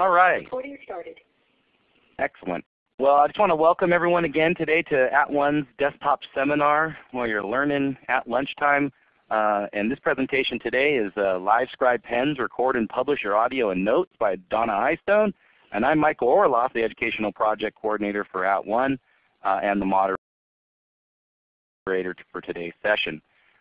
All right. Recording started. Excellent. Well, I just want to welcome everyone again today to At One's desktop seminar where you're learning at lunchtime. Uh, and this presentation today is uh, LiveScribe Pens Record and Publish Your Audio and Notes by Donna Eyestone. And I'm Michael Orloff, the Educational Project Coordinator for At One uh, and the moderator for today's session.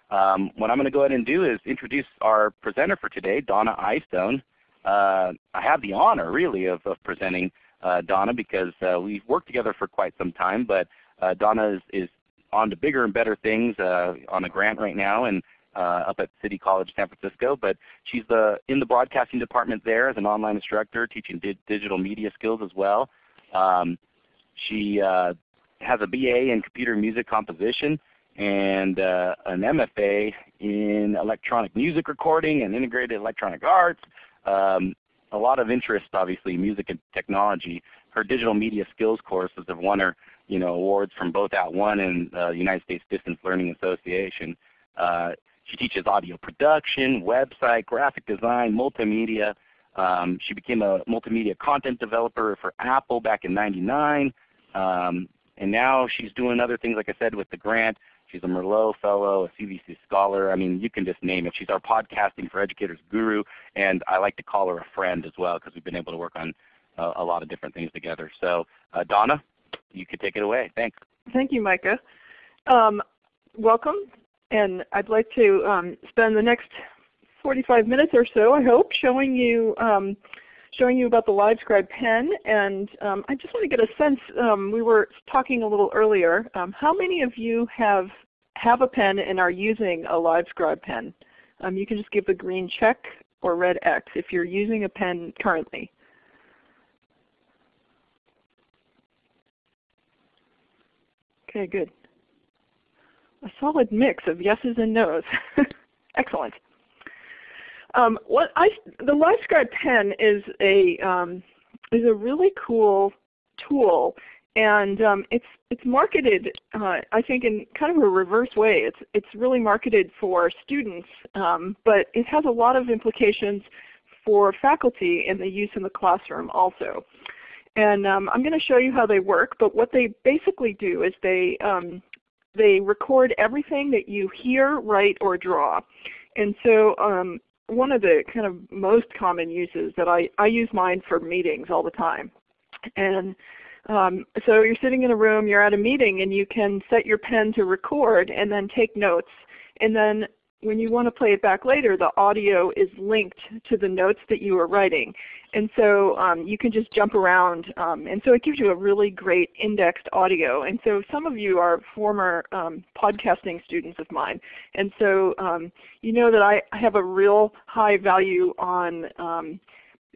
Um, what I'm going to go ahead and do is introduce our presenter for today, Donna Eyestone. Uh, I have the honor really of, of presenting uh, Donna because uh, we've worked together for quite some time, but uh, Donna is, is, on to bigger and better things uh, on a grant right now and uh, up at City College San Francisco. But she's the, in the broadcasting department there as an online instructor teaching di digital media skills as well. Um, she has a BA in computer music composition and uh, an MFA in electronic music recording and integrated electronic arts. Um, a lot of interest, obviously, music and technology. Her digital media skills courses have won her you know, awards from both At One and the uh, United States Distance Learning Association. Uh, she teaches audio production, website, graphic design, multimedia. Um, she became a multimedia content developer for Apple back in 99. Um, and now she's doing other things, like I said, with the grant. She's a Merlot Fellow, a CVC Scholar. I mean, you can just name it. She's our Podcasting for Educators guru, and I like to call her a friend as well because we've been able to work on uh, a lot of different things together. So uh, Donna, you could take it away. Thanks. Thank you, Micah. Um, welcome, and I'd like to um, spend the next 45 minutes or so, I hope, showing you um, showing you about the LiveScribe pen. And um, I just want to get a sense, um, we were talking a little earlier, um, how many of you have, have a pen and are using a LiveScribe pen? Um, you can just give the green check or red X if you're using a pen currently. Okay, good. A solid mix of yeses and nos. Excellent. Um, what I, the LiveScribe pen is a um, is a really cool tool, and um, it's it's marketed uh, I think in kind of a reverse way. It's it's really marketed for students, um, but it has a lot of implications for faculty and the use in the classroom also. And um, I'm going to show you how they work. But what they basically do is they um, they record everything that you hear, write, or draw. And so um, one of the kind of most common uses that I, I use mine for meetings all the time. And um, so you're sitting in a room, you're at a meeting, and you can set your pen to record and then take notes. And then when you want to play it back later, the audio is linked to the notes that you were writing. And so um, you can just jump around. Um, and so it gives you a really great indexed audio. And so some of you are former um, podcasting students of mine. And so um, you know that I, have a real high value on um,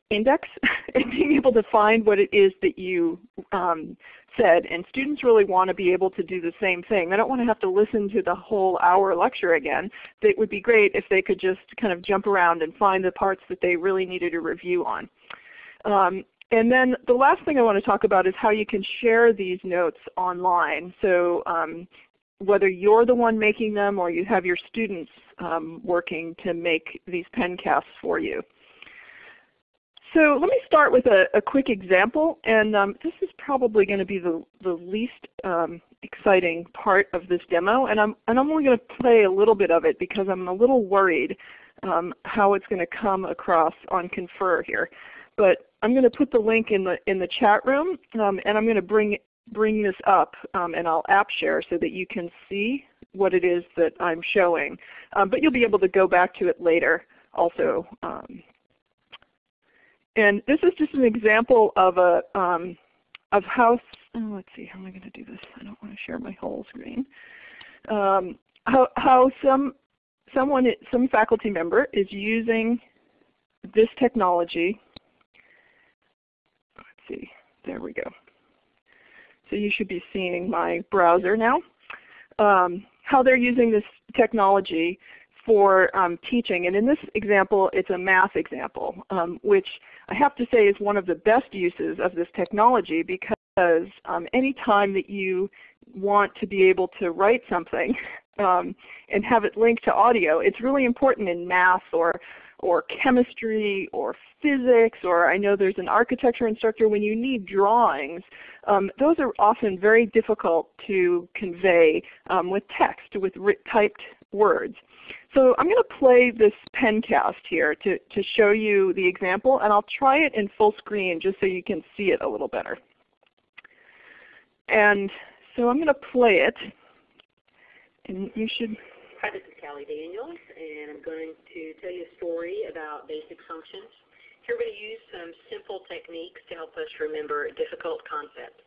index and being able to find what it is that you um, said. And students really want to be able to do the same thing. They don't want to have to listen to the whole hour lecture again. It would be great if they could just kind of jump around and find the parts that they really needed a review on. Um, and then the last thing I want to talk about is how you can share these notes online. So um, whether you're the one making them or you have your students um, working to make these pencasts for you. So let me start with a, a quick example, and um, this is probably going to be the, the least um, exciting part of this demo, and I'm, and I'm only going to play a little bit of it because I'm a little worried um, how it's going to come across on Confer here. But I'm going to put the link in the, in the chat room, um, and I'm going to bring, bring this up, um, and I'll app share so that you can see what it is that I'm showing. Um, but you'll be able to go back to it later also and this is just an example of a um, of how. Oh, let's see. How am I going to do this? I don't want to share my whole screen. Um, how how some someone some faculty member is using this technology. Let's see. There we go. So you should be seeing my browser now. Um, how they're using this technology for um, teaching. And in this example, it's a math example, um, which I have to say is one of the best uses of this technology because um, any time that you want to be able to write something um, and have it linked to audio, it's really important in math or or chemistry or physics or I know there's an architecture instructor when you need drawings. Um, those are often very difficult to convey um, with text, with typed words. So I'm going to play this pencast here to, to show you the example and I'll try it in full screen just so you can see it a little better. And so I'm going to play it and you should Hi, this is Callie Daniels, and I'm going to tell you a story about basic functions. Here we're going to use some simple techniques to help us remember difficult concepts.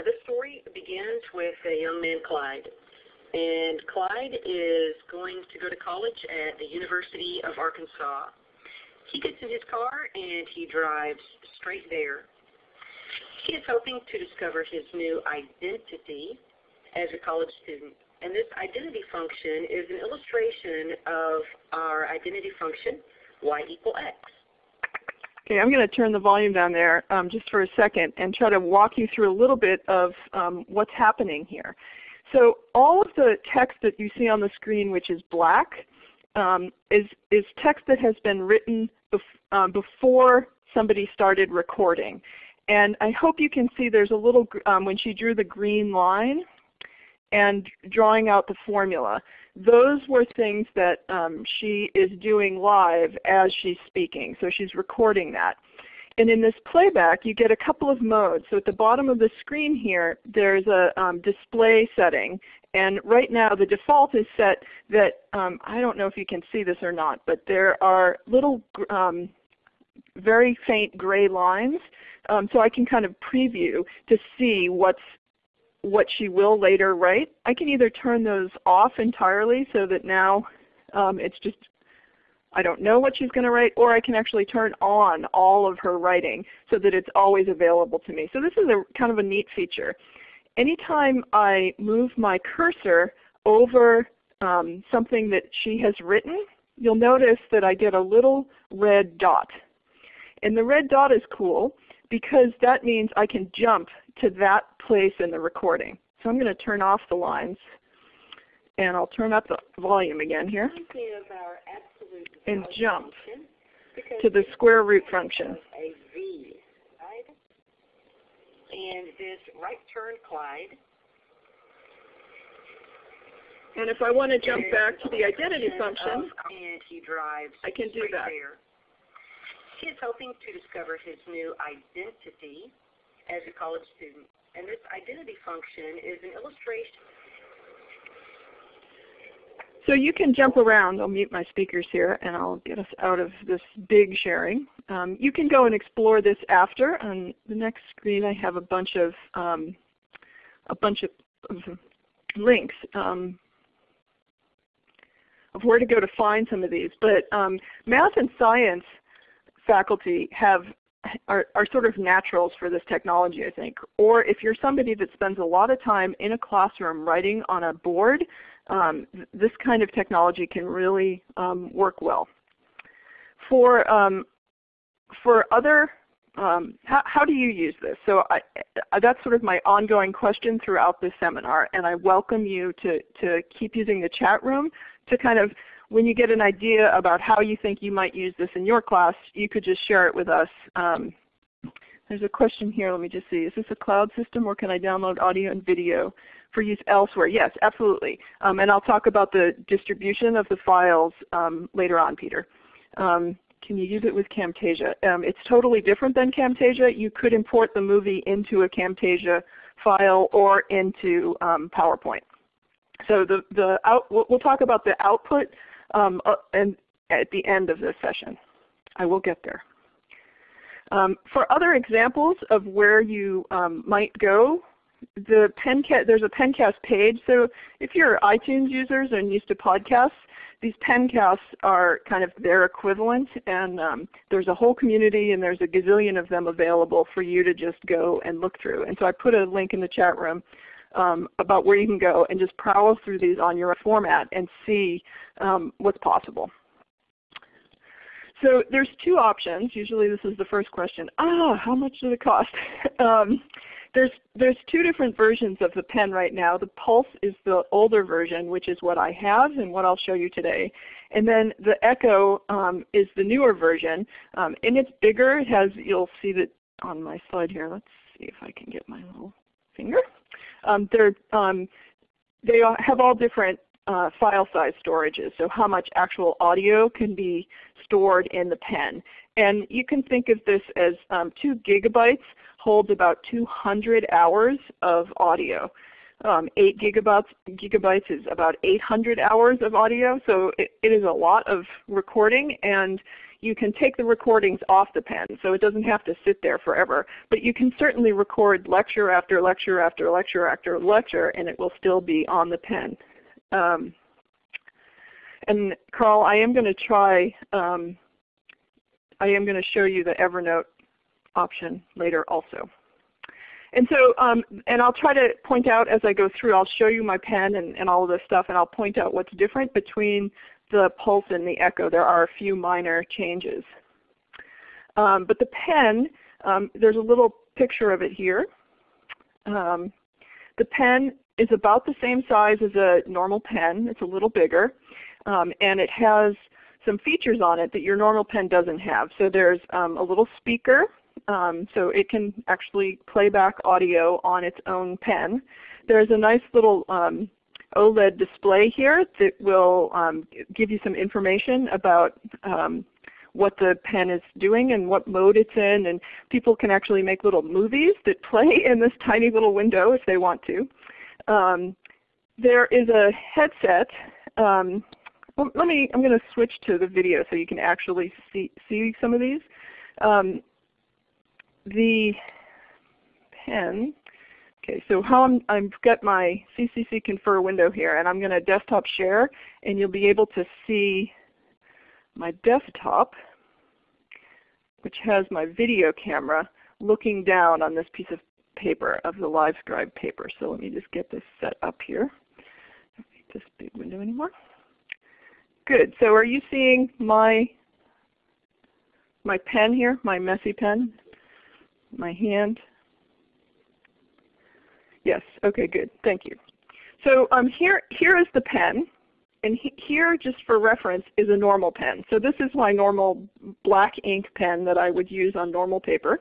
Now this story begins with a young man, Clyde. And Clyde is going to go to college at the University of Arkansas. He gets in his car and he drives straight there. He is hoping to discover his new identity as a college student. And this identity function is an illustration of our identity function, y equal x. Okay, I'm going to turn the volume down there um, just for a second and try to walk you through a little bit of um, what's happening here. So all of the text that you see on the screen, which is black, um, is, is text that has been written bef uh, before somebody started recording. And I hope you can see there's a little, um, when she drew the green line, and drawing out the formula. Those were things that um, she is doing live as she's speaking. So she's recording that. And in this playback, you get a couple of modes. So at the bottom of the screen here, there's a um, display setting. And right now the default is set that, um, I don't know if you can see this or not, but there are little um, very faint gray lines. Um, so I can kind of preview to see what's what she will later write. I can either turn those off entirely so that now um, it's just I don't know what she's going to write, or I can actually turn on all of her writing so that it's always available to me. So this is a kind of a neat feature. Anytime I move my cursor over um, something that she has written, you'll notice that I get a little red dot. And the red dot is cool because that means I can jump to that place in the recording. So I'm going to turn off the lines and I'll turn up the volume again here and jump to the square root function. A V, right? And this right turn Clyde. And if I want to jump back to the identity function, and he drives I can do that. There. He is hoping to discover his new identity as a college student. And this identity function is an illustration. So you can jump around. I'll mute my speakers here and I'll get us out of this big sharing. Um, you can go and explore this after. On the next screen I have a bunch of um, a bunch of, links um, of where to go to find some of these. But um, math and science faculty have are, are sort of naturals for this technology, I think. Or if you're somebody that spends a lot of time in a classroom writing on a board, um, this kind of technology can really um, work well. For, um, for other, um, how, how, do you use this? So I, that's sort of my ongoing question throughout this seminar, and I welcome you to, to keep using the chat room to kind of when you get an idea about how you think you might use this in your class, you could just share it with us. There's a question here. Let me just see. Is this a cloud system or can I download audio and video for use elsewhere? Yes, absolutely. Um, and I'll talk about the distribution of the files um, later on, Peter. Um, can you use it with Camtasia? Um, it's totally different than Camtasia. You could import the movie into a Camtasia file or into um, PowerPoint. So the, the out, we'll talk about the output um, uh, and at the end of this session. I will get there. Um, for other examples of where you um, might go, the Pencast, there's a Pencast page. So if you're iTunes users and used to podcasts, these Pencasts are kind of their equivalent, and um, there's a whole community, and there's a gazillion of them available for you to just go and look through. And so I put a link in the chat room um, about where you can go and just prowl through these on your format and see um, what's possible. So there's two options. Usually this is the first question. Ah, how much does it cost? um, there's there's two different versions of the pen right now. The Pulse is the older version, which is what I have and what I'll show you today. And then the Echo um, is the newer version, um, and it's bigger. It has you'll see that on my slide here. Let's see if I can get my little finger. Um, they're um, they have all different uh, file size storages, so how much actual audio can be stored in the pen. And you can think of this as um, 2 gigabytes holds about 200 hours of audio. Um, 8 gigabytes, gigabytes is about 800 hours of audio, so it, it is a lot of recording and you can take the recordings off the pen, so it doesn't have to sit there forever. But you can certainly record lecture after lecture after lecture after lecture, and it will still be on the pen. Um, and Carl, I am going to try, um, I am going to show you the Evernote option later also. And so, um, and I'll try to point out as I go through, I'll show you my pen and, and all of this stuff, and I'll point out what's different between the Pulse and the Echo. There are a few minor changes. Um, but the pen, um, there's a little picture of it here. Um, the pen is about the same size as a normal pen. It's a little bigger. Um, and it has some features on it that your normal pen doesn't have. So there's um, a little speaker. Um, so it can actually play back audio on its own pen. There's a nice little um, OLED display here that will um, give you some information about what the pen is doing and what mode it's in. And people can actually make little movies that play in this tiny little window if they want to. Um, there is a headset. Um, let me, I'm going to switch to the video so you can actually see, see some of these. Um, the pen, okay, so how I'm, I've got my CCC Confer window here and I'm going to desktop share and you'll be able to see my desktop which has my video camera looking down on this piece of paper of the live LiveScribe paper. So let me just get this set up here. Don't need this big window anymore. Good. So are you seeing my my pen here, my messy pen, my hand? Yes. Okay. Good. Thank you. So um, here here is the pen. And he, here, just for reference, is a normal pen. So this is my normal black ink pen that I would use on normal paper.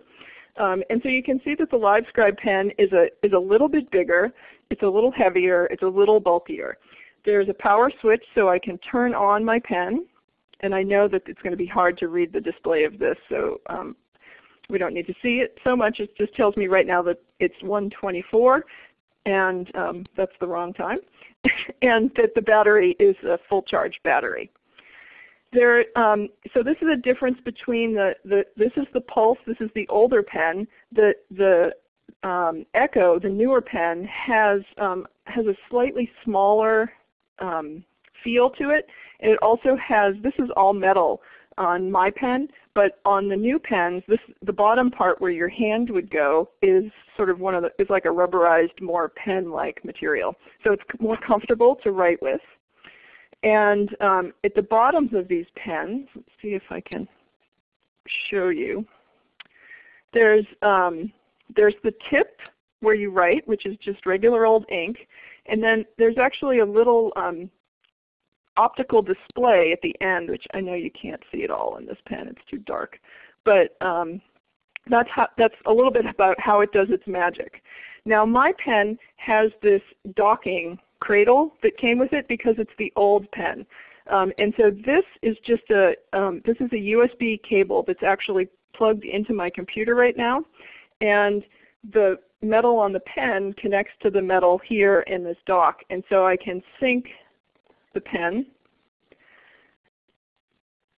Um, and so you can see that the LiveScribe pen is a, is a little bit bigger, it's a little heavier, it's a little bulkier. There's a power switch so I can turn on my pen, and I know that it's going to be hard to read the display of this, so um, we don't need to see it so much. It just tells me right now that it's 124, and um, that's the wrong time, and that the battery is a full charge battery. There, um, so this is a difference between the, the, this is the Pulse, this is the older pen. The, the um, Echo, the newer pen, has, um, has a slightly smaller um, feel to it. And it also has, this is all metal on my pen, but on the new pens, this, the bottom part where your hand would go is sort of one of the, is like a rubberized, more pen-like material. So it's more comfortable to write with. And um, at the bottoms of these pens, let's see if I can show you. There's, um, there's the tip where you write, which is just regular old ink. And then there's actually a little um, optical display at the end, which I know you can't see at all in this pen. It's too dark. But um, that's, how, that's a little bit about how it does its magic. Now my pen has this docking cradle that came with it because it's the old pen. Um, and so this is just a um, this is a USB cable that's actually plugged into my computer right now, and the metal on the pen connects to the metal here in this dock, and so I can sync the pen.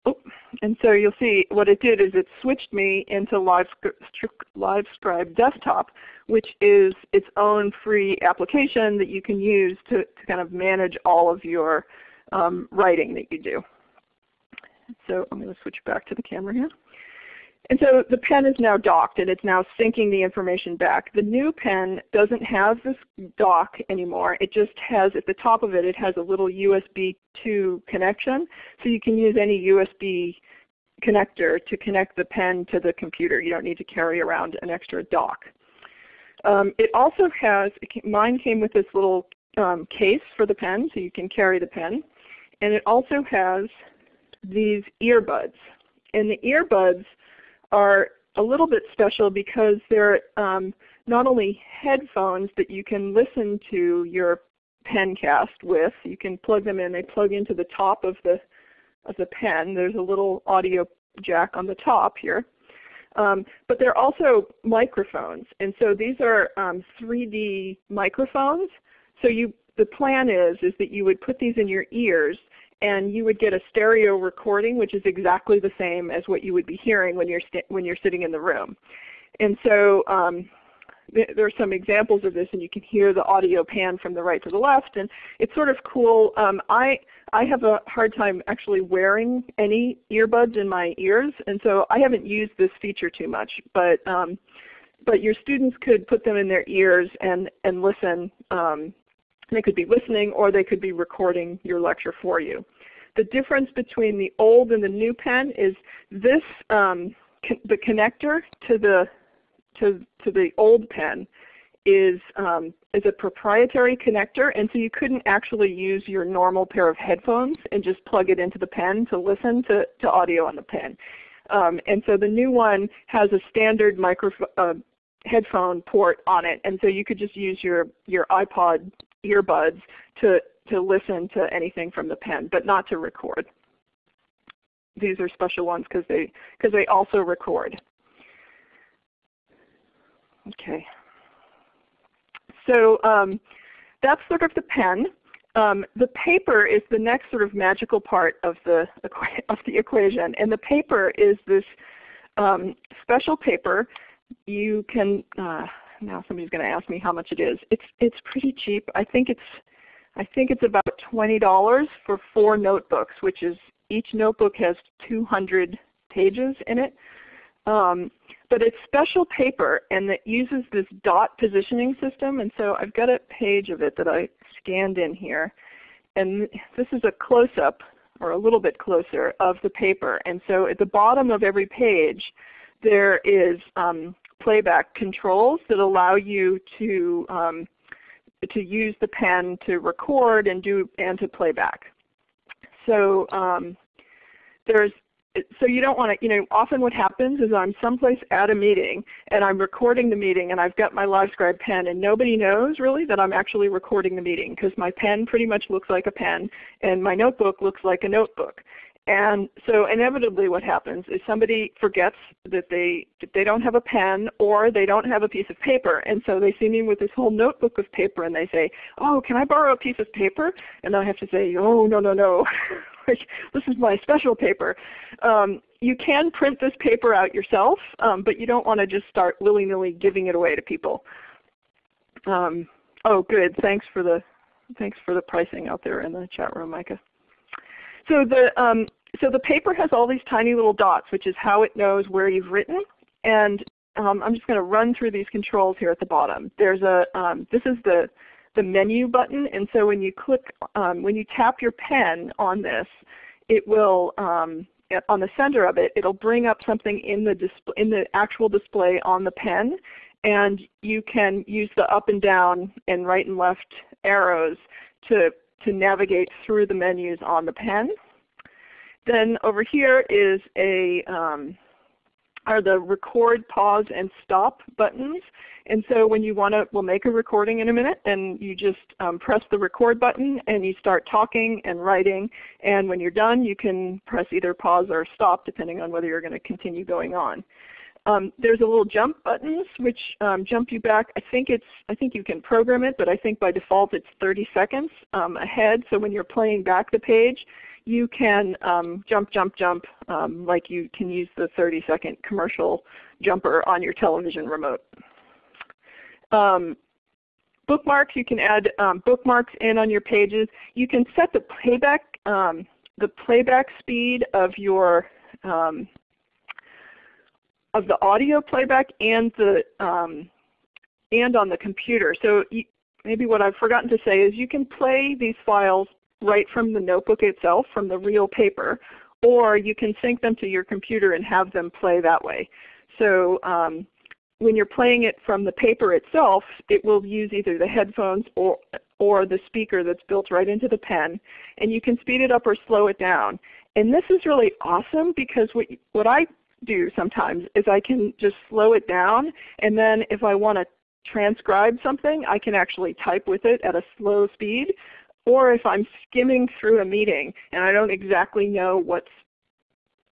Oh, and so you'll see what it did is it switched me into LiveScribe Desktop, which is its own free application that you can use to, to kind of manage all of your um, writing that you do. So I'm going to switch back to the camera here. And so the pen is now docked and it's now syncing the information back. The new pen doesn't have this dock anymore. It just has, at the top of it, it has a little USB 2 connection. So you can use any USB connector to connect the pen to the computer. You don't need to carry around an extra dock. Um, it also has, mine came with this little um, case for the pen, so you can carry the pen. And it also has these earbuds. And the earbuds are a little bit special because they're um, not only headphones that you can listen to your pencast with. You can plug them in. They plug into the top of the of the pen. There's a little audio jack on the top here. Um, but they're also microphones. And so these are um, 3D microphones. So you, the plan is, is that you would put these in your ears and you would get a stereo recording which is exactly the same as what you would be hearing when you're, when you're sitting in the room. And so um, there are some examples of this and you can hear the audio pan from the right to the left and it's sort of cool. Um, I, I have a hard time actually wearing any earbuds in my ears and so I haven't used this feature too much but, um, but your students could put them in their ears and, and listen. They could be listening or they could be recording your lecture for you. The difference between the old and the new pen is this, um, the connector to the to, to the old pen is, um, is a proprietary connector and so you couldn't actually use your normal pair of headphones and just plug it into the pen to listen to, to audio on the pen. Um, and so the new one has a standard microphone uh, headphone port on it and so you could just use your, your iPod earbuds to, to listen to anything from the pen but not to record. These are special ones because they, cause they also record. Okay. So um, that's sort of the pen. Um, the paper is the next sort of magical part of the, of the equation. And the paper is this um, special paper. You can, uh, now somebody's going to ask me how much it is. It's, it's pretty cheap. I think it's, I think it's about $20 for four notebooks, which is each notebook has 200 pages in it. Um, but it's special paper and it uses this dot positioning system. And so I've got a page of it that I scanned in here. And this is a close-up or a little bit closer of the paper. And so at the bottom of every page there is um, playback controls that allow you to um, to use the pen to record and do and to playback. So um, there's so you don't want to, you know, often what happens is I'm someplace at a meeting and I'm recording the meeting and I've got my LiveScribe pen and nobody knows really that I'm actually recording the meeting because my pen pretty much looks like a pen and my notebook looks like a notebook. And so inevitably what happens is somebody forgets that they, that they don't have a pen or they don't have a piece of paper. And so they see me with this whole notebook of paper and they say, oh, can I borrow a piece of paper? And I have to say, oh, no, no, no. this is my special paper. Um, you can print this paper out yourself, um, but you don't want to just start willy-nilly giving it away to people. Um, oh, good. Thanks for the thanks for the pricing out there in the chat room, Micah. So the um, so the paper has all these tiny little dots, which is how it knows where you've written. And um, I'm just going to run through these controls here at the bottom. There's a um, this is the the menu button, and so when you click um, when you tap your pen on this, it will um, on the center of it, it'll bring up something in the display in the actual display on the pen, and you can use the up and down and right and left arrows to to navigate through the menus on the pen. Then over here is a um, are the record, pause, and stop buttons. And so when you want to, we'll make a recording in a minute, and you just um, press the record button and you start talking and writing. And when you're done, you can press either pause or stop depending on whether you're going to continue going on. Um, there's a little jump buttons which um, jump you back. I think it's I think you can program it, but I think by default it's 30 seconds um, ahead. So when you're playing back the page, you can um, jump, jump, jump um, like you can use the 30 second commercial jumper on your television remote. Um, bookmarks, you can add um, bookmarks in on your pages. You can set the playback, um, the playback speed of your um, of the audio playback and the and on the computer. So you, maybe what I've forgotten to say is you can play these files right from the notebook itself, from the real paper, or you can sync them to your computer and have them play that way. So um, when you're playing it from the paper itself, it will use either the headphones or, or the speaker that's built right into the pen. And you can speed it up or slow it down. And this is really awesome because what, what I do sometimes is I can just slow it down and then if I want to transcribe something, I can actually type with it at a slow speed. Or if I'm skimming through a meeting and I don't exactly know what's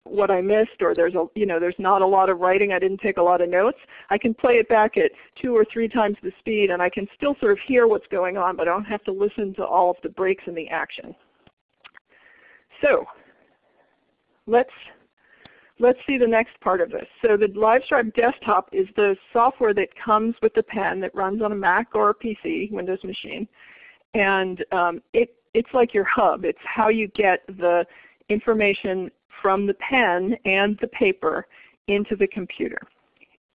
what I missed or there's a you know there's not a lot of writing, I didn't take a lot of notes, I can play it back at two or three times the speed and I can still sort of hear what's going on, but I don't have to listen to all of the breaks in the action. So let's let's see the next part of this. So the LiveScribe desktop is the software that comes with the pen that runs on a Mac or a PC, Windows machine. And um, it, it's like your hub. It's how you get the information from the pen and the paper into the computer.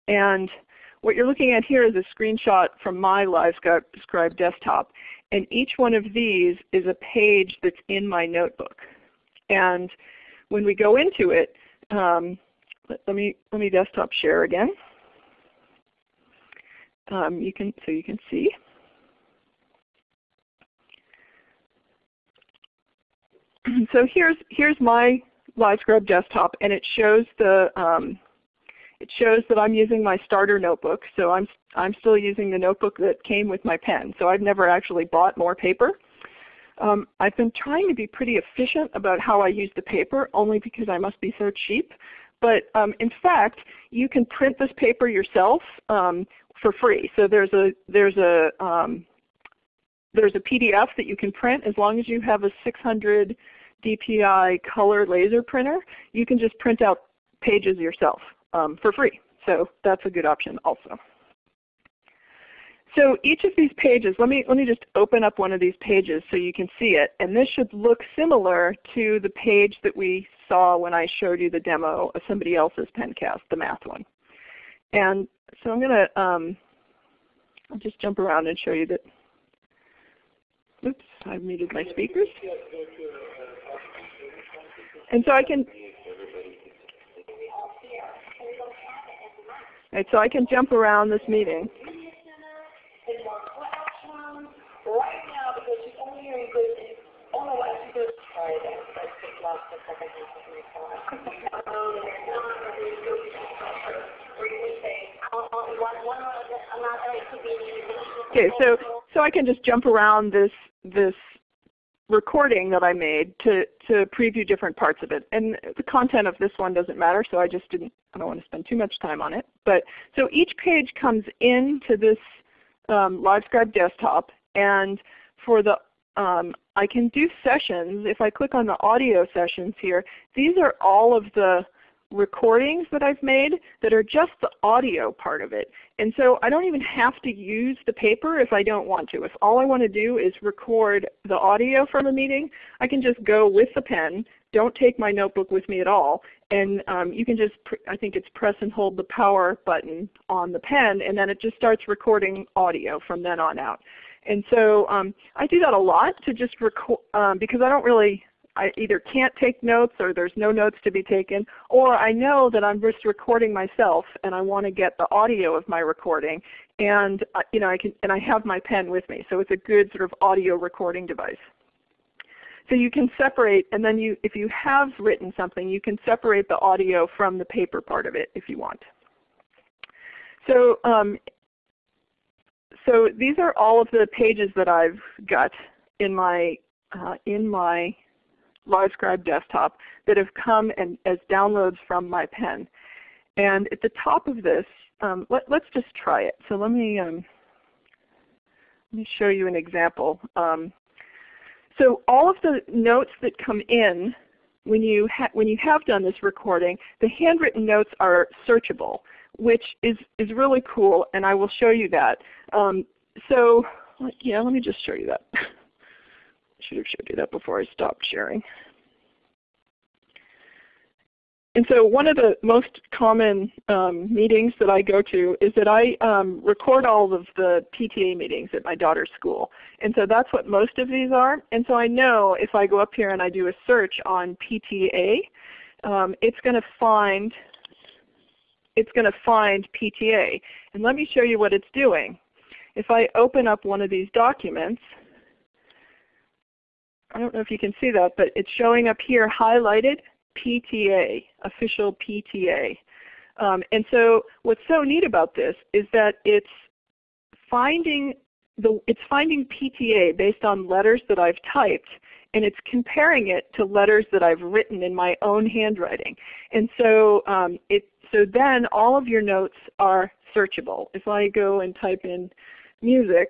And what you're looking at here is a screenshot from my LiveScribe desktop. And each one of these is a page that's in my notebook. And when we go into it, um, let, let, me let me desktop share again. Um, you can so you can see. So here's here's my LiveScribe desktop, and it shows the um, it shows that I'm using my starter notebook. So I'm I'm still using the notebook that came with my pen. So I've never actually bought more paper. Um, I've been trying to be pretty efficient about how I use the paper, only because I must be so cheap. But um, in fact, you can print this paper yourself um, for free. So there's a there's a um, there's a PDF that you can print as long as you have a 600 DPI color laser printer. You can just print out pages yourself um, for free. So that's a good option also. So each of these pages, let me, let me just open up one of these pages so you can see it. And this should look similar to the page that we saw when I showed you the demo of somebody else's Pencast, the math one. And so I'm going to um, just jump around and show you that. Oops, I've muted my speakers. And so I can Right, so I can jump around this meeting. Okay, so so I can just jump around this this recording that I made to to preview different parts of it. And the content of this one doesn't matter, so I just didn't I don't want to spend too much time on it. But so each page comes into this um, LiveScribe desktop, and for the um, I can do sessions. If I click on the audio sessions here, these are all of the recordings that I've made that are just the audio part of it. And so I don't even have to use the paper if I don't want to. If all I want to do is record the audio from a meeting, I can just go with the pen, don't take my notebook with me at all, and um, you can just, I think it's press and hold the power button on the pen, and then it just starts recording audio from then on out. And so um, I do that a lot to just record um, because I don't really I either can't take notes or there's no notes to be taken, or I know that I'm just recording myself and I want to get the audio of my recording, and uh, you know I can and I have my pen with me, so it's a good sort of audio recording device. So you can separate, and then you, if you have written something, you can separate the audio from the paper part of it if you want. So, um, so these are all of the pages that I've got in my uh, in my LiveScribe desktop that have come and, as downloads from my pen. And at the top of this, um, let, us just try it. So let me, um, let me show you an example. Um, so all of the notes that come in when you, when you have done this recording, the handwritten notes are searchable, which is, is really cool, and I will show you that. Um, so yeah, let me just show you that. should have showed you that before I stopped sharing. And so one of the most common um, meetings that I go to is that I um, record all of the PTA meetings at my daughter's school. And so that's what most of these are. And so I know if I go up here and I do a search on PTA, um, it's going to find it's going to find PTA. And let me show you what it's doing. If I open up one of these documents, I don't know if you can see that, but it's showing up here highlighted PTA, official PTA. Um, and so what's so neat about this is that it's finding the, it's finding PTA based on letters that I've typed and it's comparing it to letters that I've written in my own handwriting. And so um, it so then all of your notes are searchable. If I go and type in music,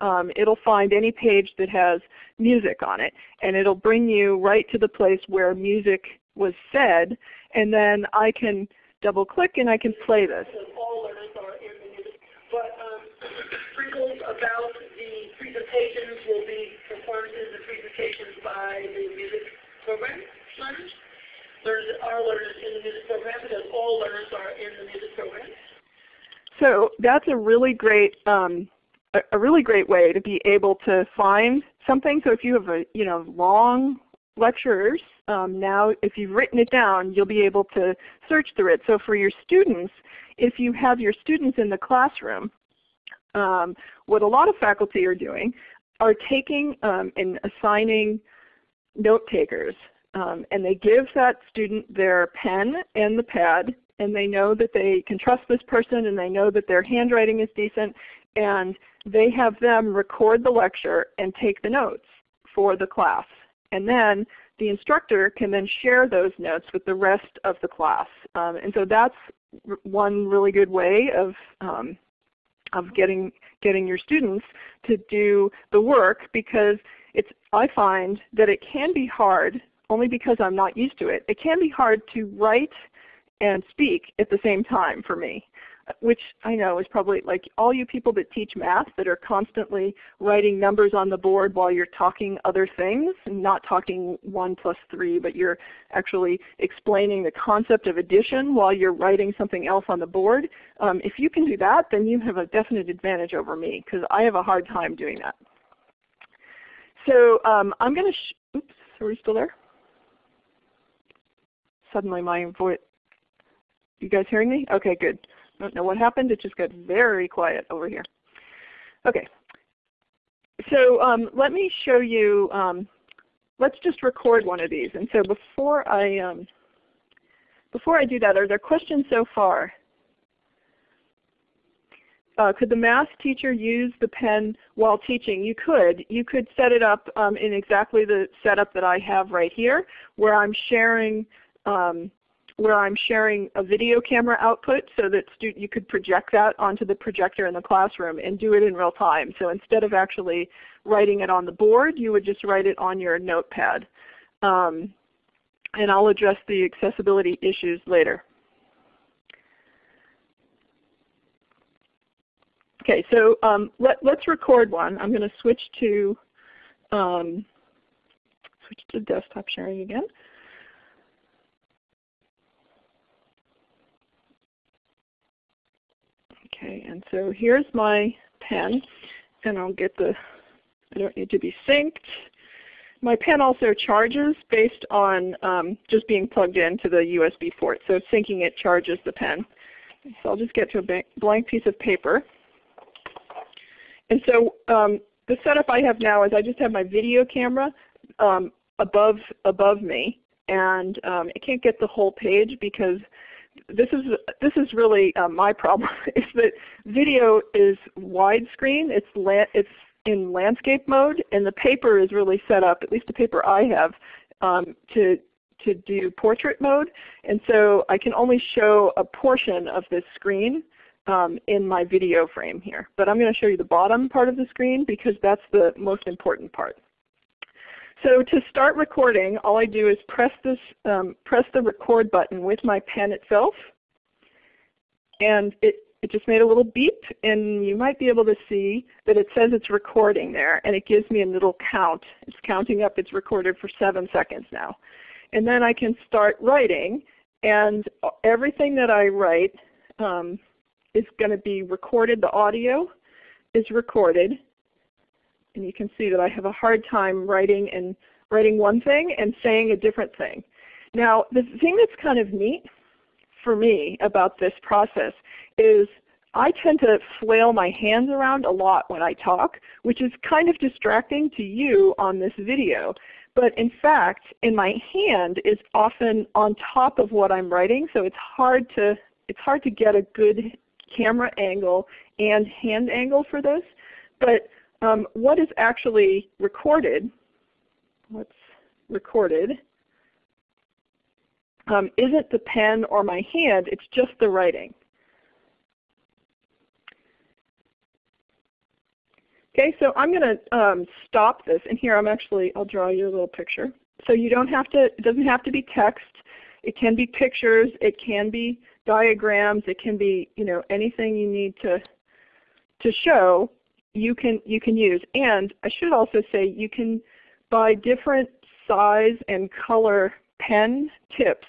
um, it'll find any page that has music on it, and it'll bring you right to the place where music was said, and then I can double click and I can play this. All learners are in the music, but um, sprinkles about the presentations will be performances and presentations by the music program learners. Learners are learners in the music program because all learners are in the music program. So that's a really great um, a, a really great way to be able to find something. So if you have a you know long lectures, um, now if you've written it down, you'll be able to search through it. So for your students, if you have your students in the classroom, um, what a lot of faculty are doing are taking um, and assigning note takers. Um, and they give that student their pen and the pad and they know that they can trust this person and they know that their handwriting is decent and they have them record the lecture and take the notes for the class. And then the instructor can then share those notes with the rest of the class. Um, and so that's one really good way of, um, of getting, getting your students to do the work because it's, I find that it can be hard, only because I'm not used to it, it can be hard to write and speak at the same time for me which I know is probably like all you people that teach math that are constantly writing numbers on the board while you're talking other things, not talking 1 plus 3, but you're actually explaining the concept of addition while you're writing something else on the board. Um, if you can do that, then you have a definite advantage over me because I have a hard time doing that. So um, I'm going to, oops, are we still there? Suddenly my voice, you guys hearing me? Okay, good. I don't know what happened. It just got very quiet over here. Okay. So um, let me show you, um, let's just record one of these. And so before I, um, before I do that, are there questions so far? Uh, could the math teacher use the pen while teaching? You could. You could set it up um, in exactly the setup that I have right here, where I'm sharing um, where I'm sharing a video camera output so that you could project that onto the projector in the classroom and do it in real time. So instead of actually writing it on the board, you would just write it on your notepad. Um, and I'll address the accessibility issues later. Okay, so um, let, us record one. I'm going to switch to um, switch to desktop sharing again. Okay, and so here's my pen, and I'll get the, I don't need to be synced. My pen also charges based on um, just being plugged into the USB port. So syncing it charges the pen. So I'll just get to a blank piece of paper. And so um, the setup I have now is I just have my video camera um, above, above me. And um, I can't get the whole page because this is this is really uh, my problem is that video is widescreen. It's it's in landscape mode, and the paper is really set up. At least the paper I have um, to to do portrait mode, and so I can only show a portion of this screen um, in my video frame here. But I'm going to show you the bottom part of the screen because that's the most important part. So to start recording, all I do is press this, um, press the record button with my pen itself, and it, it just made a little beep, and you might be able to see that it says it's recording there, and it gives me a little count. It's counting up. It's recorded for seven seconds now. And then I can start writing, and everything that I write um, is going to be recorded. The audio is recorded, and you can see that I have a hard time writing and writing one thing and saying a different thing. Now the thing that's kind of neat for me about this process is I tend to flail my hands around a lot when I talk, which is kind of distracting to you on this video. But in fact, in my hand is often on top of what I'm writing, so it's hard to it's hard to get a good camera angle and hand angle for this. But um, what is actually recorded, what's recorded, um, isn't the pen or my hand, it's just the writing. Okay, so I'm going to um, stop this, and here I'm actually, I'll draw you a little picture. So you don't have to, it doesn't have to be text. It can be pictures. It can be diagrams. It can be, you know, anything you need to to show. You can you can use. And I should also say you can buy different size and color pen tips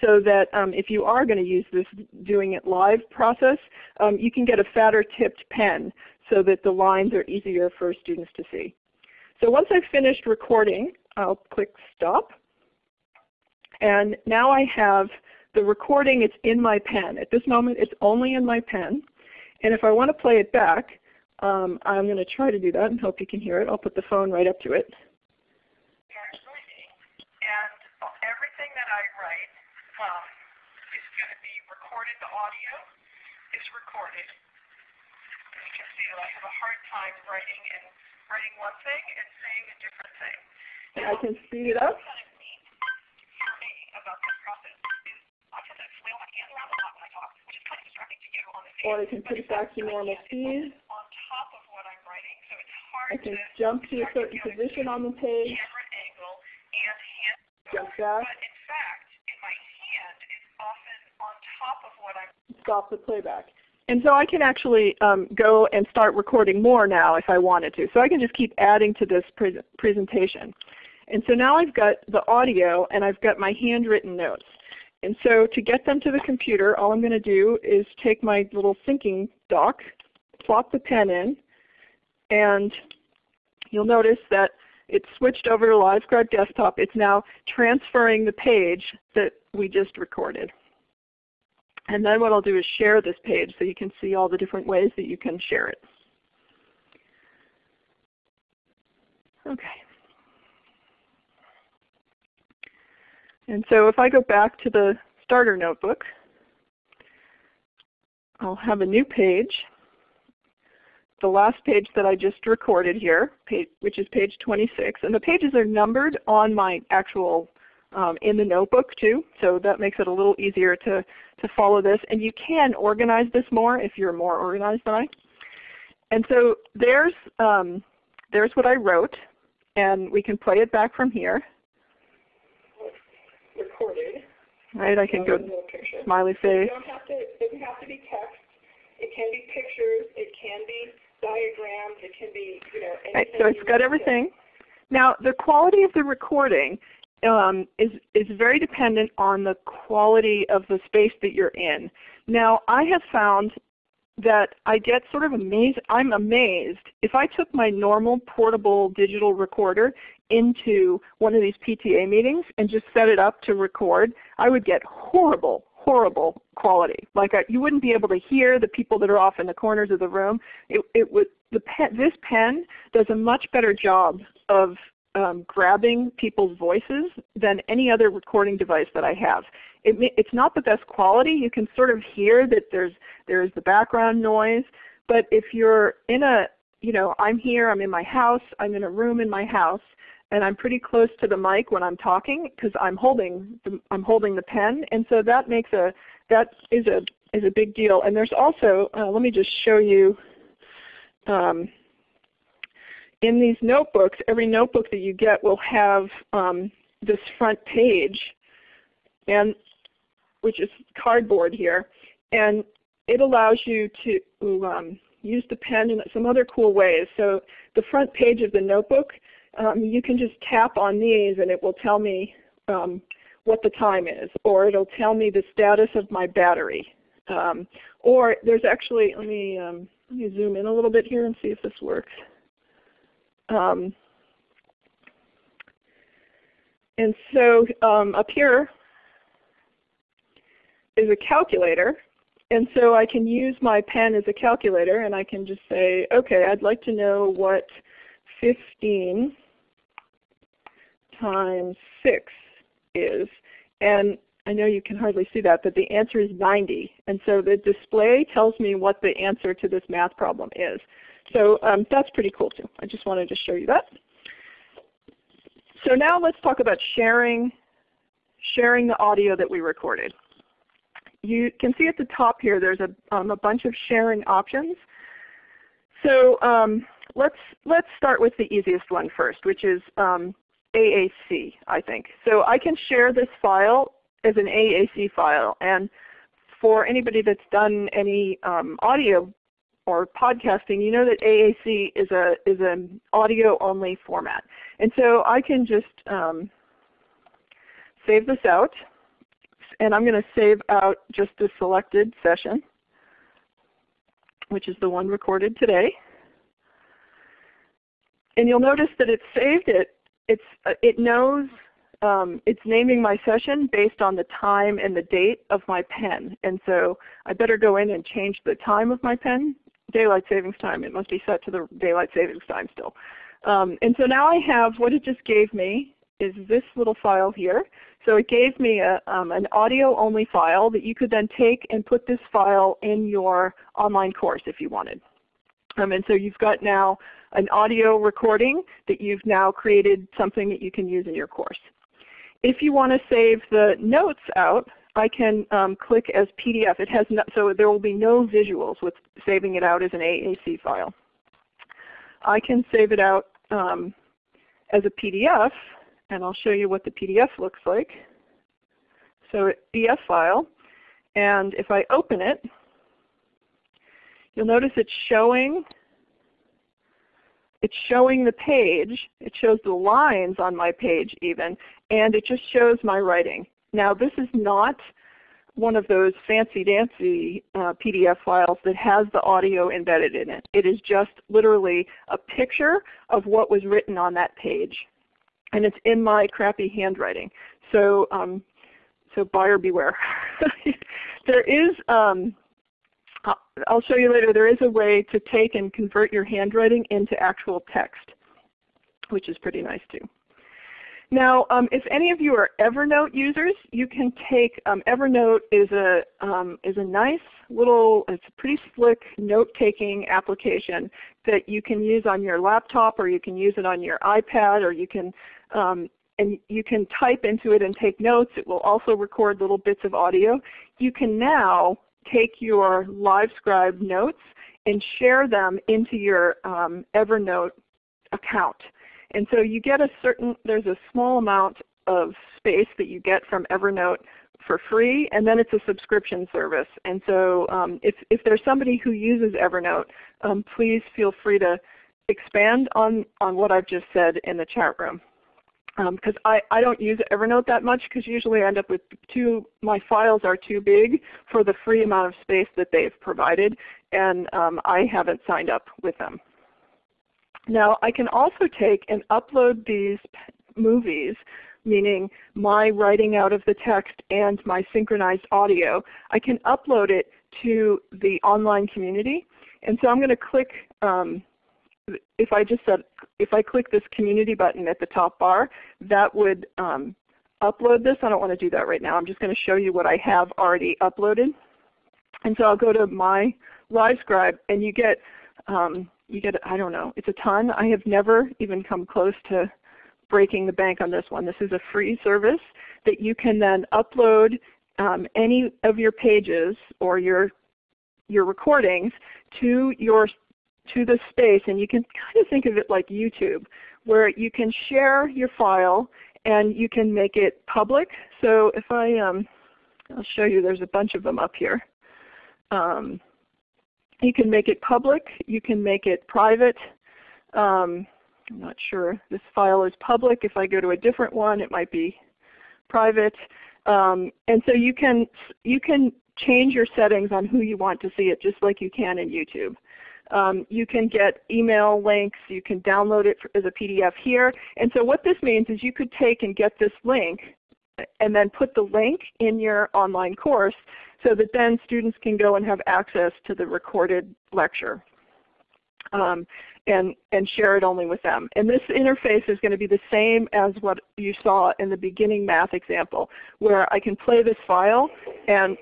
so that um, if you are going to use this doing it live process, um, you can get a fatter tipped pen so that the lines are easier for students to see. So once I've finished recording, I'll click stop. And now I have the recording, it's in my pen. At this moment, it's only in my pen. And if I want to play it back, um, I'm going to try to do that and hope you can hear it. I'll put the phone right up to it. And everything that I write um, is going to be recorded. The audio is recorded do. I have a hard time writing and writing one thing and saying a different thing. And I can speed it up. Kind of neat for me about this process is I tend to flail my hands around a lot when I talk, which is kind of distracting to you on the Or I can put it back to normal speed. On top of what I'm writing, so it's hard I can jump to a certain position on the page. Jump back. But in fact, my hand is often on top of what I'm. Stop the playback. And so I can actually um, go and start recording more now if I wanted to. So I can just keep adding to this pre presentation. And so now I've got the audio and I've got my handwritten notes. And so to get them to the computer, all I'm going to do is take my little syncing dock, plop the pen in, and you'll notice that it switched over to LiveScribe Desktop. It's now transferring the page that we just recorded. And then what I'll do is share this page so you can see all the different ways that you can share it. Okay. And so if I go back to the starter notebook, I'll have a new page. The last page that I just recorded here, page, which is page 26. And the pages are numbered on my actual um, in the notebook too, so that makes it a little easier to, to follow this. And you can organize this more if you're more organized than I. And so there's, um, there's what I wrote, and we can play it back from here. Recorded. Right, I can go smiley face. You don't have to, it doesn't have to be text. It can be pictures. It can be diagrams. It can be, you know, right, so it's got everything. Now the quality of the recording um, is, is very dependent on the quality of the space that you're in. Now I have found that I get sort of amazed, I'm amazed, if I took my normal portable digital recorder into one of these PTA meetings and just set it up to record, I would get horrible, horrible quality. Like I, you wouldn't be able to hear the people that are off in the corners of the room. It, it would, the pen, this pen does a much better job of um, grabbing people's voices than any other recording device that I have. It it's not the best quality. You can sort of hear that there's there's the background noise, but if you're in a you know I'm here, I'm in my house, I'm in a room in my house, and I'm pretty close to the mic when I'm talking because I'm holding the, I'm holding the pen, and so that makes a that is a is a big deal. And there's also uh, let me just show you. Um, in these notebooks, every notebook that you get will have um, this front page, and which is cardboard here, and it allows you to um, use the pen in some other cool ways. So the front page of the notebook, um, you can just tap on these and it will tell me um, what the time is, or it'll tell me the status of my battery. Um, or there's actually, let me, um, let me zoom in a little bit here and see if this works. Um, and so um, up here, is a calculator. And so I can use my pen as a calculator and I can just say, okay, I'd like to know what 15 times 6 is. And I know you can hardly see that, but the answer is 90. And so the display tells me what the answer to this math problem is. So um, that's pretty cool too. I just wanted to show you that. So now let's talk about sharing, sharing the audio that we recorded. You can see at the top here there's a, um, a bunch of sharing options. So um, let's, let's start with the easiest one first, which is um, AAC, I think. So I can share this file as an AAC file. And for anybody that's done any um, audio or podcasting, you know that AAC is a is an audio only format. And so I can just um, save this out, and I'm going to save out just the selected session, which is the one recorded today. And you'll notice that it's saved it. It's uh, it knows um, it's naming my session based on the time and the date of my pen. And so I better go in and change the time of my pen daylight savings time. It must be set to the daylight savings time still. Um, and so now I have what it just gave me is this little file here. So it gave me a, um, an audio only file that you could then take and put this file in your online course if you wanted. Um, and so you've got now an audio recording that you've now created something that you can use in your course. If you want to save the notes out, I can um, click as PDF. It has no, so there will be no visuals with saving it out as an AAC file. I can save it out um, as a PDF, and I'll show you what the PDF looks like. So PDF file, and if I open it, you'll notice it's showing it's showing the page. It shows the lines on my page even, and it just shows my writing. Now this is not one of those fancy dancy uh, PDF files that has the audio embedded in it. It is just literally a picture of what was written on that page. And it's in my crappy handwriting. So, um, so buyer beware. there is, um, I'll show you later, there is a way to take and convert your handwriting into actual text, which is pretty nice too. Now, um, if any of you are Evernote users, you can take um, Evernote is a um, is a nice little, it's a pretty slick note-taking application that you can use on your laptop, or you can use it on your iPad, or you can um, and you can type into it and take notes. It will also record little bits of audio. You can now take your LiveScribe notes and share them into your um, Evernote account. And so you get a certain, there's a small amount of space that you get from Evernote for free, and then it's a subscription service. And so um, if, if there's somebody who uses Evernote, um, please feel free to expand on, on what I've just said in the chat room. Because um, I, I don't use Evernote that much because usually I end up with too, my files are too big for the free amount of space that they've provided, and um, I haven't signed up with them. Now I can also take and upload these movies, meaning my writing out of the text and my synchronized audio. I can upload it to the online community. And so I'm going to click, um, if I just said, if I click this community button at the top bar, that would um, upload this. I don't want to do that right now. I'm just going to show you what I have already uploaded. And so I'll go to my LiveScribe and you get um, you get, I don't know, it's a ton. I have never even come close to breaking the bank on this one. This is a free service that you can then upload um, any of your pages or your your recordings to your to the space and you can kind of think of it like YouTube where you can share your file and you can make it public. So if I, um, I'll show you there's a bunch of them up here. Um, you can make it public. You can make it private. Um, I'm not sure this file is public. If I go to a different one, it might be private. Um, and so you can you can change your settings on who you want to see it, just like you can in YouTube. Um, you can get email links. You can download it as a PDF here. And so what this means is you could take and get this link and then put the link in your online course so that then students can go and have access to the recorded lecture. Um, and, and share it only with them. And this interface is going to be the same as what you saw in the beginning math example, where I can play this file and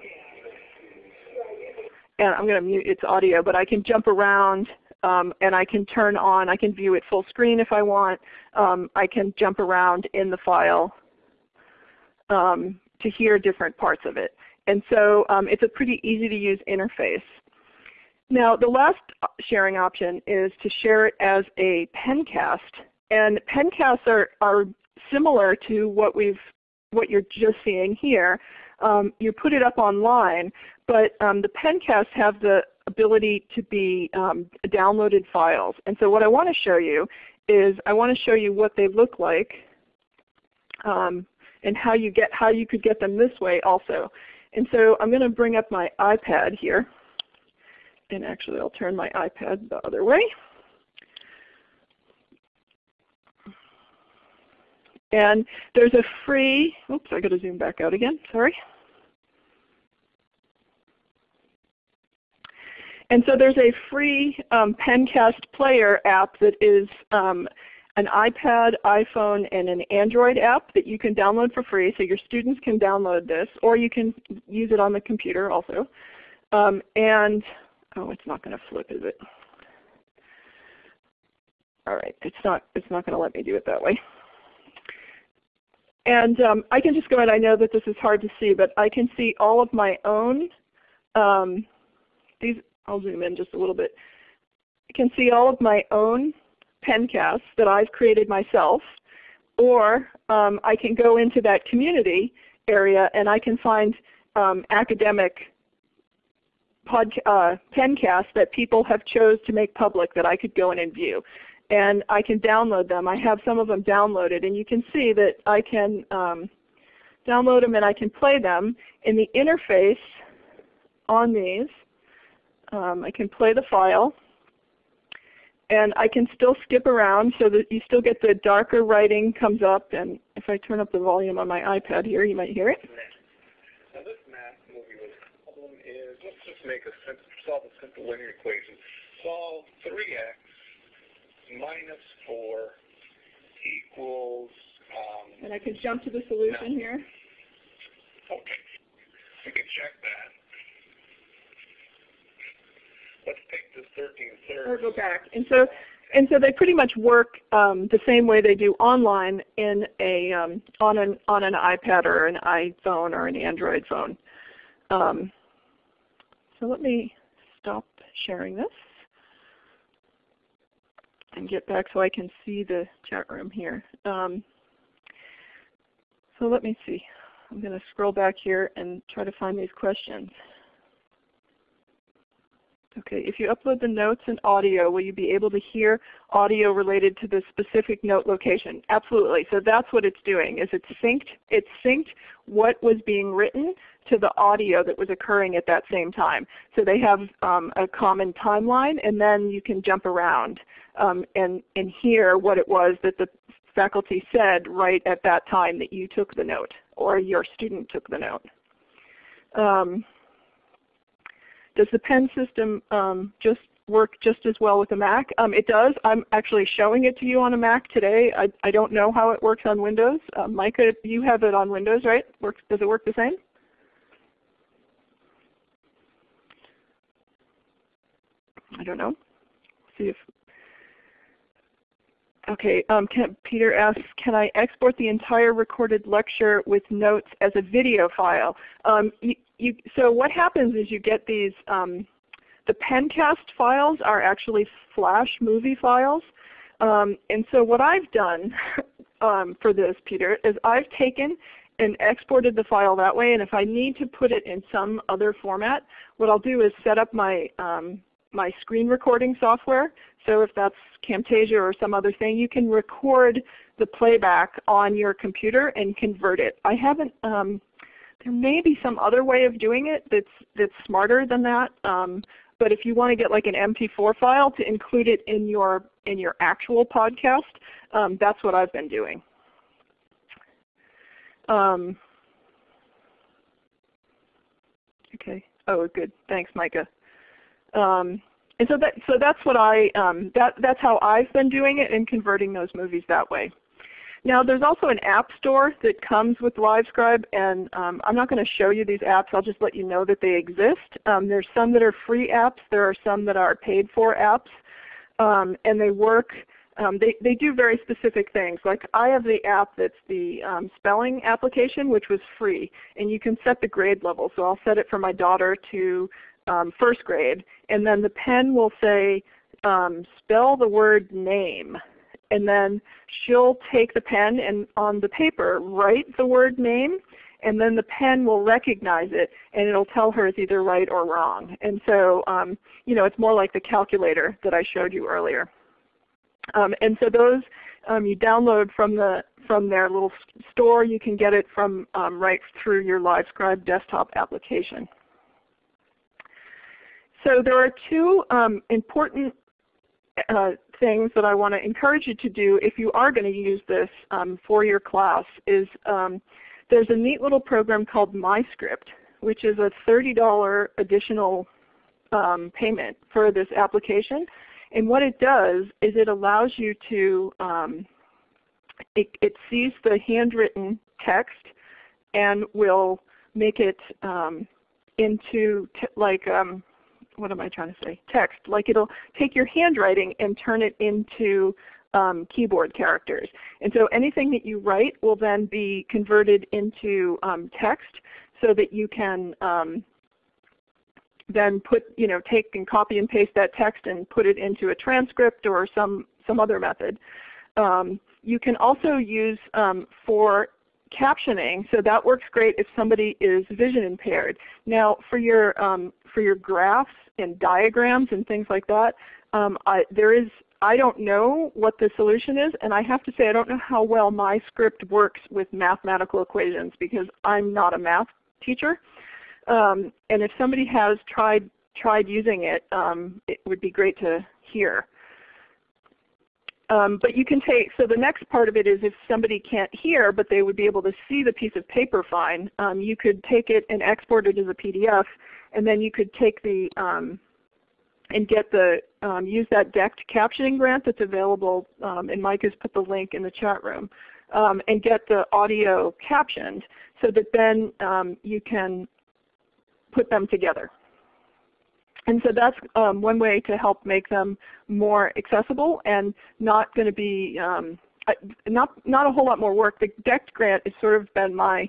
and I'm going to mute its audio, but I can jump around um, and I can turn on, I can view it full screen if I want. Um, I can jump around in the file um, to hear different parts of it. And so um, it's a pretty easy to use interface. Now the last sharing option is to share it as a pencast. And pencasts are, are similar to what we've what you're just seeing here. Um, you put it up online, but um, the pencasts have the ability to be um, downloaded files. And so what I want to show you is I want to show you what they look like um, and how you get how you could get them this way also. And so I'm going to bring up my iPad here and actually I'll turn my iPad the other way. And there's a free, oops, I got to zoom back out again, sorry. And so there's a free um, Pencast player app that is um, an iPad, iPhone, and an Android app that you can download for free. So your students can download this, or you can use it on the computer also. Um, and Oh, it's not going to flip, is it? All right, it's not, it's not going to let me do it that way. And um, I can just go ahead, I know that this is hard to see, but I can see all of my own, um, these, I'll zoom in just a little bit. I can see all of my own pencasts that I've created myself, or um, I can go into that community area and I can find um, academic uh, pencasts that people have chose to make public that I could go in and view. And I can download them. I have some of them downloaded, and you can see that I can um, download them and I can play them. In the interface on these, um, I can play the file. And I can still skip around so that you still get the darker writing comes up. And if I turn up the volume on my iPad here, you might hear it. Now this math movie problem is let's just make a simple, solve a simple linear equation. Solve 3x minus 4 equals. Um, and I can jump to the solution no. here. Okay, we can check that. Let's take this 13 thirds. Or go back. And so and so they pretty much work um, the same way they do online in a um, on an on an iPad or an iPhone or an Android phone. Um, so let me stop sharing this and get back so I can see the chat room here. Um, so let me see. I'm going to scroll back here and try to find these questions. Okay, if you upload the notes and audio, will you be able to hear audio related to the specific note location? Absolutely. So that's what it's doing, is it's synced, it's synced what was being written to the audio that was occurring at that same time. So they have um, a common timeline and then you can jump around um, and, and hear what it was that the faculty said right at that time that you took the note or your student took the note. Um, does the pen system um, just work just as well with a Mac? Um, it does. I'm actually showing it to you on a Mac today. I, I don't know how it works on Windows. Uh, Micah, you have it on Windows, right? Works, does it work the same? I don't know. See if Okay, um, can, Peter asks, can I export the entire recorded lecture with notes as a video file? Um, you, you, so what happens is you get these, um, the Pencast files are actually Flash movie files. Um, and so what I've done um, for this, Peter, is I've taken and exported the file that way. And if I need to put it in some other format, what I'll do is set up my um, my screen recording software. So if that's Camtasia or some other thing, you can record the playback on your computer and convert it. I haven't, um, there may be some other way of doing it that's, that's smarter than that. Um, but if you want to get like an MP4 file to include it in your, in your actual podcast, um, that's what I've been doing. Um, okay. Oh, good. Thanks, Micah. Um, and so that so that's what I um, that that's how I've been doing it and converting those movies that way. Now there's also an app store that comes with LiveScribe and um, I'm not going to show you these apps. I'll just let you know that they exist. Um, there's some that are free apps. There are some that are paid for apps. Um, and they work, um, they, they do very specific things. Like I have the app that's the um, spelling application which was free. And you can set the grade level. So I'll set it for my daughter to um, first grade. And then the pen will say spell the word name and then she'll take the pen and on the paper write the word name and then the pen will recognize it and it'll tell her it's either right or wrong. And so um, you know, it's more like the calculator that I showed you earlier. Um, and so those um, you download from the from their little store. You can get it from um, right through your LiveScribe desktop application. So there are two um, important uh, things that I want to encourage you to do if you are going to use this um, for your class is um, there's a neat little program called MyScript which is a $30 additional um, payment for this application. And what it does is it allows you to, um, it, it, sees the handwritten text and will make it um, into like um, what am I trying to say? Text. Like it'll take your handwriting and turn it into um, keyboard characters. And so anything that you write will then be converted into um, text so that you can um, then put, you know, take and copy and paste that text and put it into a transcript or some, some other method. Um, you can also use um, for captioning, so that works great if somebody is vision impaired. Now for your, um, for your graphs and diagrams and things like that, um, I, there is, I don't know what the solution is, and I have to say I don't know how well MyScript works with mathematical equations because I'm not a math teacher. Um, and if somebody has tried tried using it, um, it would be great to hear. Um, but you can take, so the next part of it is if somebody can't hear but they would be able to see the piece of paper fine, um, you could take it and export it as a PDF and then you could take the, um, and get the, um, use that DECT captioning grant that's available, um, and Mike has put the link in the chat room, um, and get the audio captioned so that then you can put them together. And so that's um, one way to help make them more accessible and not going to be um, not not a whole lot more work. The DECT grant has sort of been my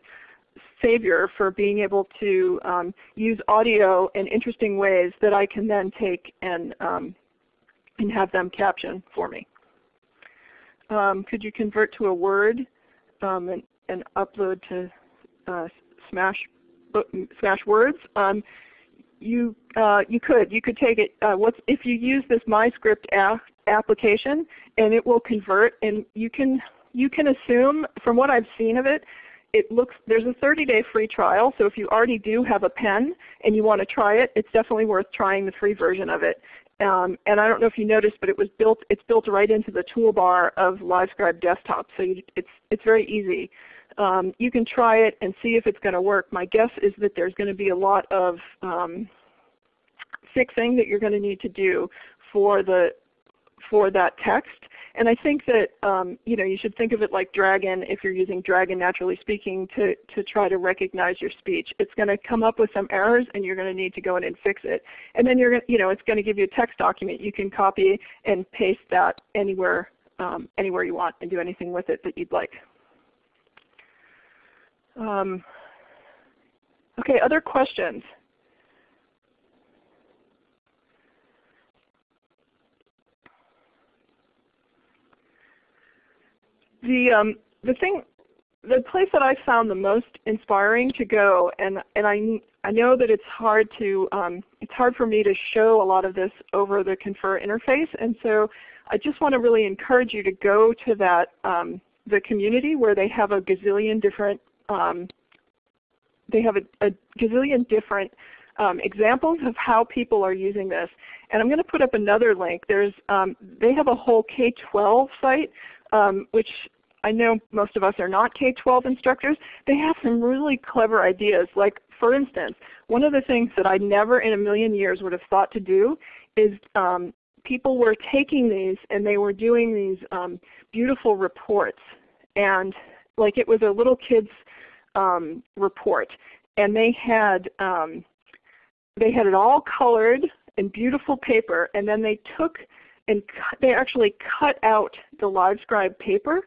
savior for being able to um, use audio in interesting ways that I can then take and um, and have them caption for me. Um, could you convert to a Word um, and, and, upload to uh, Smash Smashwords? You uh, you could you could take it. Uh, what's if you use this MyScript app application and it will convert, and you can you can assume from what I've seen of it, it looks there's a 30-day free trial. So if you already do have a pen and you want to try it, it's definitely worth trying the free version of it. Um, and I don't know if you noticed, but it was built it's built right into the toolbar of LiveScribe Desktop, so you, it's it's very easy. Um, you can try it and see if it's going to work. My guess is that there's going to be a lot of um, fixing that you're going to need to do for the for that text. And I think that um, you know you should think of it like Dragon if you're using Dragon NaturallySpeaking to, to try to recognize your speech. It's going to come up with some errors and you're going to need to go in and fix it. And then you're going you know it's going to give you a text document. You can copy and paste that anywhere um, anywhere you want and do anything with it that you'd like. Um, okay, other questions? The um, the thing, the place that I found the most inspiring to go, and and I I know that it's hard to um, it's hard for me to show a lot of this over the Confer interface, and so I just want to really encourage you to go to that um, the community where they have a gazillion different um, they have a, a gazillion different um, examples of how people are using this. And I'm going to put up another link. There's, um, they have a whole K-12 site, um, which I know most of us are not K-12 instructors, they have some really clever ideas. Like for instance, one of the things that I never in a million years would have thought to do is um, people were taking these and they were doing these um, beautiful reports. And like it was a little kid's um, report. And they had, um, they had it all colored in beautiful paper and then they took and they actually cut out the LiveScribe paper,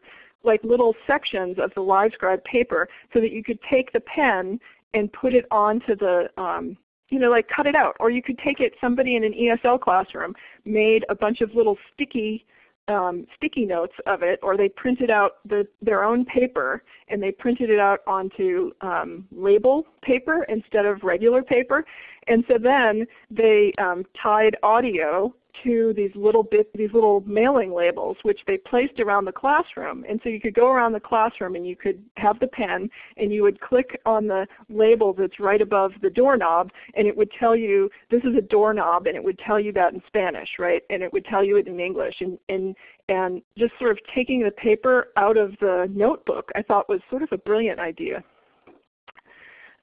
like little sections of the LiveScribe paper, so that you could take the pen and put it onto the, um, you know, like cut it out. Or you could take it, somebody in an ESL classroom made a bunch of little sticky um, sticky notes of it, or they printed out the, their own paper and they printed it out onto um, label paper instead of regular paper. And so then they um, tied audio to these little bit, these little mailing labels, which they placed around the classroom. And so you could go around the classroom and you could have the pen, and you would click on the label that's right above the doorknob, and it would tell you this is a doorknob, and it would tell you that in Spanish, right? And it would tell you it in English, and and and just sort of taking the paper out of the notebook, I thought was sort of a brilliant idea.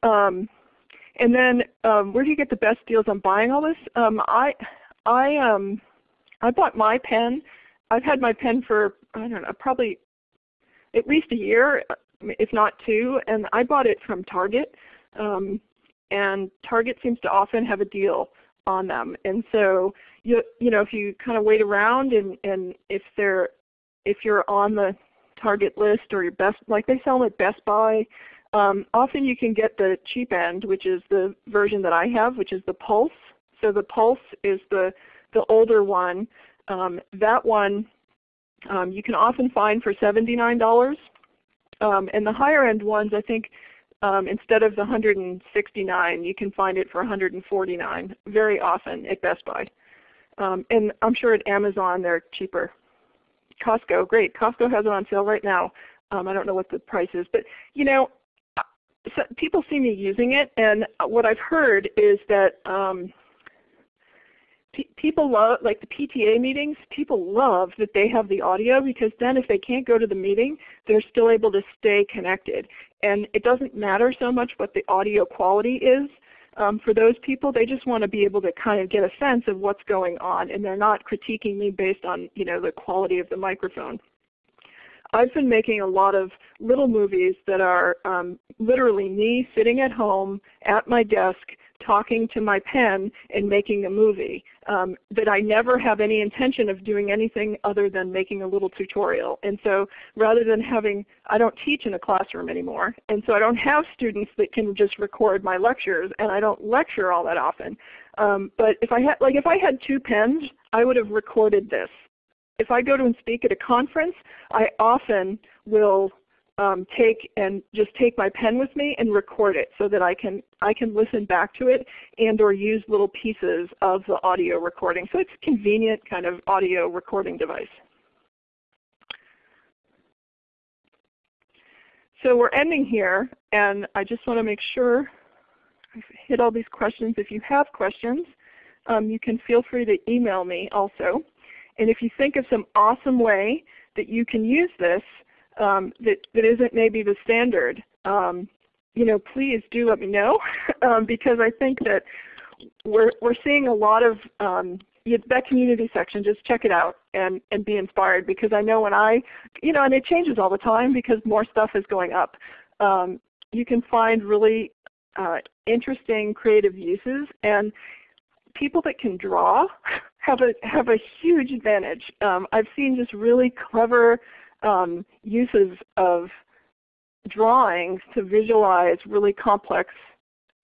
Um, and then um, where do you get the best deals on buying all this? Um, I I um I bought my pen. I've had my pen for I don't know probably at least a year, if not two, and I bought it from Target. Um, and Target seems to often have a deal on them. And so you you know if you kind of wait around and and if they're if you're on the Target list or your best like they sell them at Best Buy, um, often you can get the cheap end, which is the version that I have, which is the Pulse. So the Pulse is the, the older one. Um, that one um, you can often find for $79. Um, and the higher end ones, I think um, instead of the 169, you can find it for 149 very often at Best Buy. Um, and I'm sure at Amazon they're cheaper. Costco, great. Costco has it on sale right now. I don't know what the price is, but you know, so people see me using it, and what I've heard is that um, people love, like the PTA meetings, people love that they have the audio because then if they can't go to the meeting, they're still able to stay connected. And it doesn't matter so much what the audio quality is. Um, for those people, they just want to be able to kind of get a sense of what's going on, and they're not critiquing me based on you know the quality of the microphone. I've been making a lot of little movies that are um, literally me sitting at home at my desk talking to my pen and making a movie um, that I never have any intention of doing anything other than making a little tutorial. And so rather than having, I don't teach in a classroom anymore, and so I don't have students that can just record my lectures, and I don't lecture all that often. Um, but if I had, like if I had two pens, I would have recorded this. If I go to and speak at a conference, I often will um, take and just take my pen with me and record it so that I can I can listen back to it and or use little pieces of the audio recording. So it's a convenient kind of audio recording device. So we're ending here and I just want to make sure I've hit all these questions. If you have questions, um, you can feel free to email me also. And if you think of some awesome way that you can use this, um, that, that isn't maybe the standard, um, you know, please do let me know um, because I think that we're, we're seeing a lot of um, that community section, just check it out and, and be inspired because I know when I, you know, and it changes all the time because more stuff is going up. Um, you can find really uh, interesting creative uses and people that can draw have a have a huge advantage. Um, I've seen just really clever um, uses of drawings to visualize really complex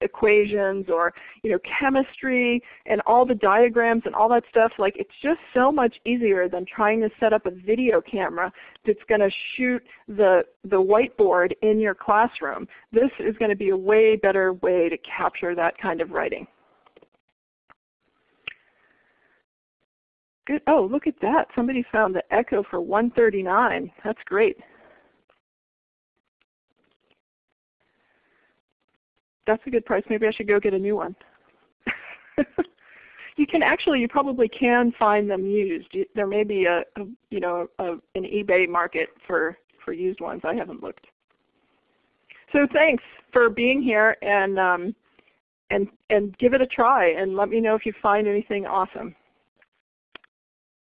equations or you know chemistry and all the diagrams and all that stuff. Like it's just so much easier than trying to set up a video camera that's going to shoot the the whiteboard in your classroom. This is going to be a way better way to capture that kind of writing Good. Oh, look at that. Somebody found the Echo for 139. That's great. That's a good price. Maybe I should go get a new one. you can actually, you probably can find them used. There may be a, a you know, a, an eBay market for for used ones. I haven't looked. So thanks for being here and um, and and give it a try and let me know if you find anything awesome.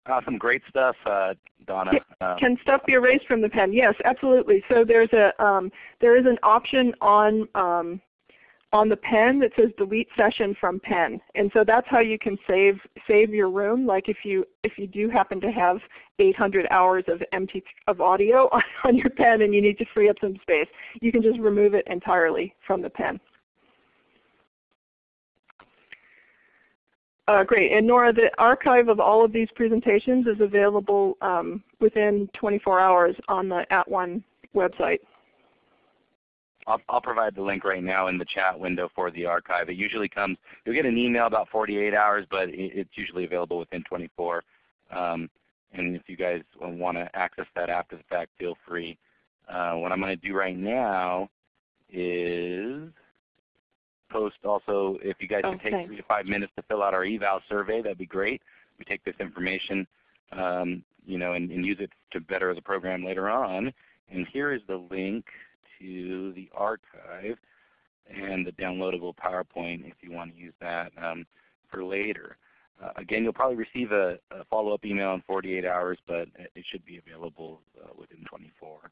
Awesome, great stuff, uh, Donna. Um, Can stuff be erased from the pen? Yes, absolutely. So there's a um, there is an option on um, on the pen that says delete session from pen. And so that's how you can save save your room. Like if you if you do happen to have 800 hours of empty of audio on, on your pen and you need to free up some space, you can just remove it entirely from the pen. Uh, great. And Nora, the archive of all of these presentations is available um, within 24 hours on the At @ONE website. I'll, I'll, provide the link right now in the chat window for the archive. It usually comes, you'll get an email about 48 hours, but it, it's usually available within 24. Um, and if you guys want to access that after the fact, feel free. Uh, what I'm going to do right now is post also, if you guys oh, could take thanks. three to five minutes to fill out our eval survey, that'd be great. We take this information um, you know, and, and use it to better the program later on. And here is the link to the archive and the downloadable PowerPoint if you want to use that um, for later. Uh, again, you'll probably receive a, a follow-up email in 48 hours, but it should be available uh, within 24.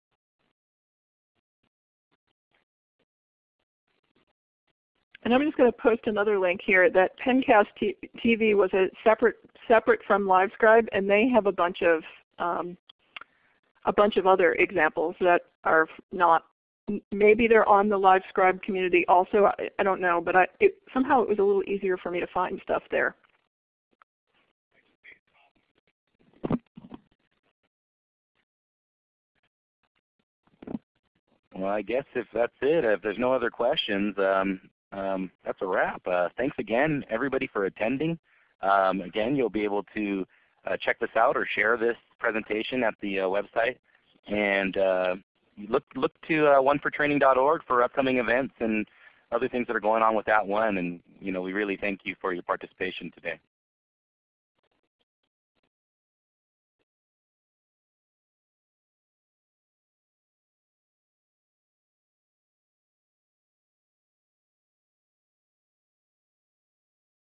And I'm just going to post another link here that Pencast TV was a separate separate from LiveScribe, and they have a bunch of um, a bunch of other examples that are not maybe they're on the LiveScribe community also. I, I don't know, but I, it, somehow it was a little easier for me to find stuff there. Well, I guess if that's it, if there's no other questions, um, um, that's a wrap. Uh, thanks again, everybody, for attending. Um, again, you'll be able to uh, check this out or share this presentation at the uh, website. And uh, look look to uh, onefortraining.org for upcoming events and other things that are going on with that @ONE. And you know, we really thank you for your participation today.